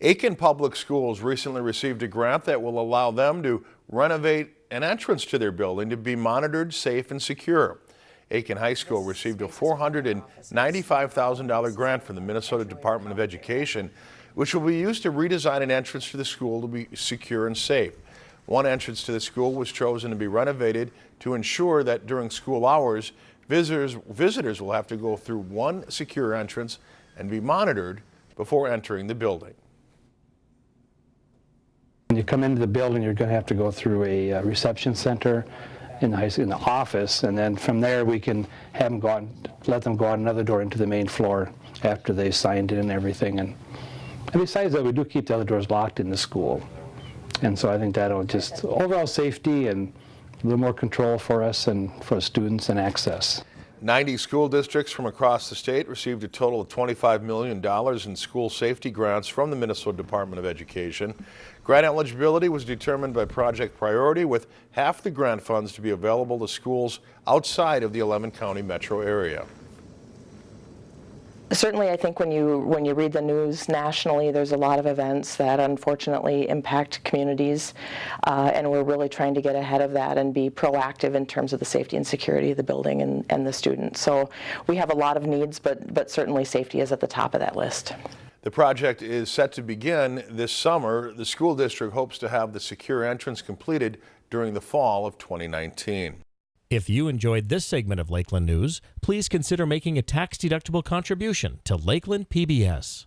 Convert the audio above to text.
Aitkin Public Schools recently received a grant that will allow them to renovate an entrance to their building to be monitored, safe, and secure. Aitkin High School received a $495,000 grant from the Minnesota Department of Education, which will be used to redesign an entrance to the school to be secure and safe. One entrance to the school was chosen to be renovated to ensure that during school hours, visitors, visitors will have to go through one secure entrance and be monitored before entering the building. When you come into the building, you're going to have to go through a uh, reception center in the, high, in the office, and then from there we can have them go out, let them go out another door into the main floor after they signed in and everything. And, and besides that, we do keep the other doors locked in the school. And so I think that'll just overall safety and a little more control for us and for students and access. 90 school districts from across the state received a total of $25 million in school safety grants from the Minnesota Department of Education. Grant eligibility was determined by project priority with half the grant funds to be available to schools outside of the 11 county metro area. Certainly, I think when you when you read the news nationally, there's a lot of events that unfortunately impact communities, uh, and we're really trying to get ahead of that and be proactive in terms of the safety and security of the building and, and the students. So we have a lot of needs, but but certainly safety is at the top of that list. The project is set to begin this summer. The school district hopes to have the secure entrance completed during the fall of 2019. If you enjoyed this segment of Lakeland News, please consider making a tax-deductible contribution to Lakeland PBS.